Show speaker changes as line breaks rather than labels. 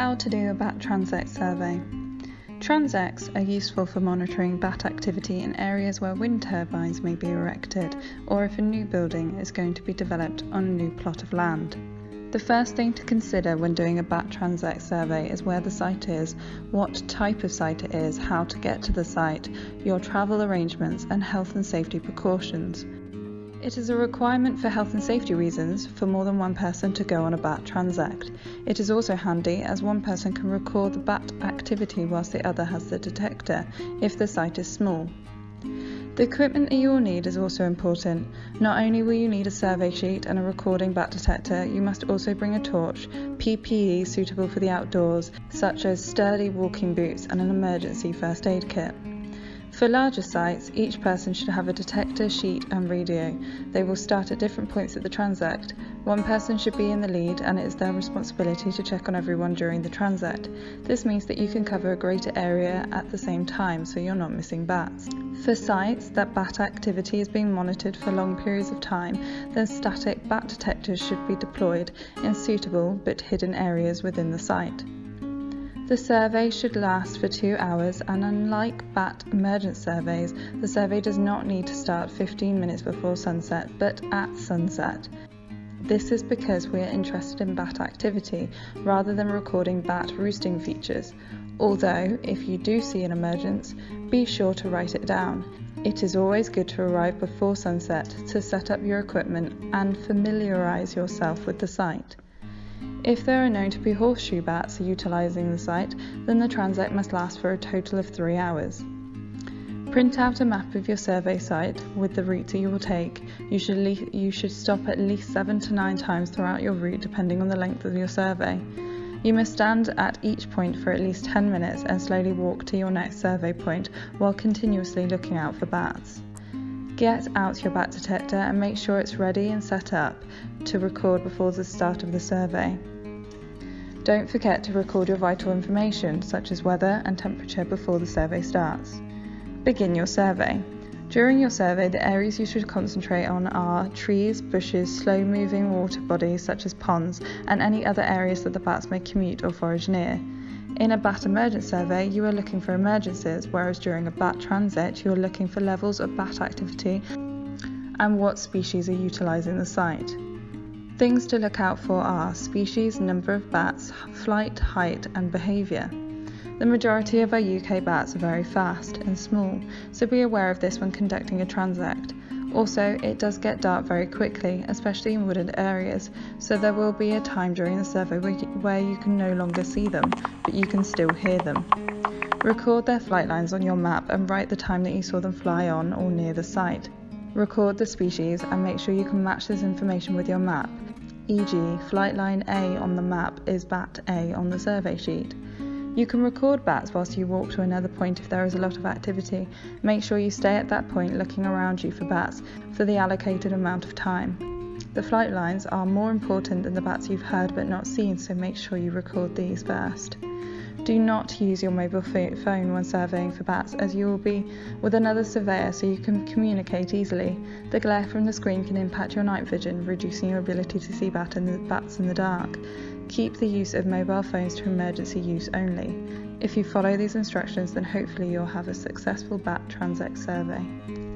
How to do a bat transect survey. Transects are useful for monitoring bat activity in areas where wind turbines may be erected or if a new building is going to be developed on a new plot of land. The first thing to consider when doing a bat transect survey is where the site is, what type of site it is, how to get to the site, your travel arrangements and health and safety precautions. It is a requirement for health and safety reasons for more than one person to go on a bat transect. It is also handy as one person can record the bat activity whilst the other has the detector if the site is small. The equipment that you will need is also important. Not only will you need a survey sheet and a recording bat detector, you must also bring a torch, PPE suitable for the outdoors, such as sturdy walking boots and an emergency first aid kit. For larger sites, each person should have a detector, sheet and radio. They will start at different points at the transect. One person should be in the lead and it is their responsibility to check on everyone during the transect. This means that you can cover a greater area at the same time so you're not missing bats. For sites that bat activity is being monitored for long periods of time, then static bat detectors should be deployed in suitable but hidden areas within the site. The survey should last for two hours, and unlike BAT emergent surveys, the survey does not need to start 15 minutes before sunset, but at sunset. This is because we are interested in bat activity rather than recording bat roosting features. Although, if you do see an emergence, be sure to write it down. It is always good to arrive before sunset to set up your equipment and familiarise yourself with the site. If there are known to be horseshoe bats utilising the site, then the transect must last for a total of three hours. Print out a map of your survey site with the route that you will take. You should, you should stop at least seven to nine times throughout your route depending on the length of your survey. You must stand at each point for at least 10 minutes and slowly walk to your next survey point while continuously looking out for bats. Get out your bat detector and make sure it's ready and set up to record before the start of the survey. Don't forget to record your vital information such as weather and temperature before the survey starts. Begin your survey. During your survey, the areas you should concentrate on are trees, bushes, slow moving water bodies such as ponds, and any other areas that the bats may commute or forage near. In a bat emergent survey, you are looking for emergencies, whereas during a bat transect, you are looking for levels of bat activity and what species are utilising the site. Things to look out for are species, number of bats, flight, height, and behaviour. The majority of our UK bats are very fast and small, so be aware of this when conducting a transect. Also, it does get dark very quickly, especially in wooded areas, so there will be a time during the survey where you can no longer see them, but you can still hear them. Record their flight lines on your map and write the time that you saw them fly on or near the site. Record the species and make sure you can match this information with your map, e.g., flight line A on the map is bat A on the survey sheet. You can record bats whilst you walk to another point if there is a lot of activity. Make sure you stay at that point looking around you for bats for the allocated amount of time. The flight lines are more important than the bats you've heard but not seen, so make sure you record these first. Do not use your mobile phone when surveying for bats as you will be with another surveyor so you can communicate easily. The glare from the screen can impact your night vision, reducing your ability to see bat in the, bats in the dark. Keep the use of mobile phones to emergency use only. If you follow these instructions, then hopefully you'll have a successful bat transect survey.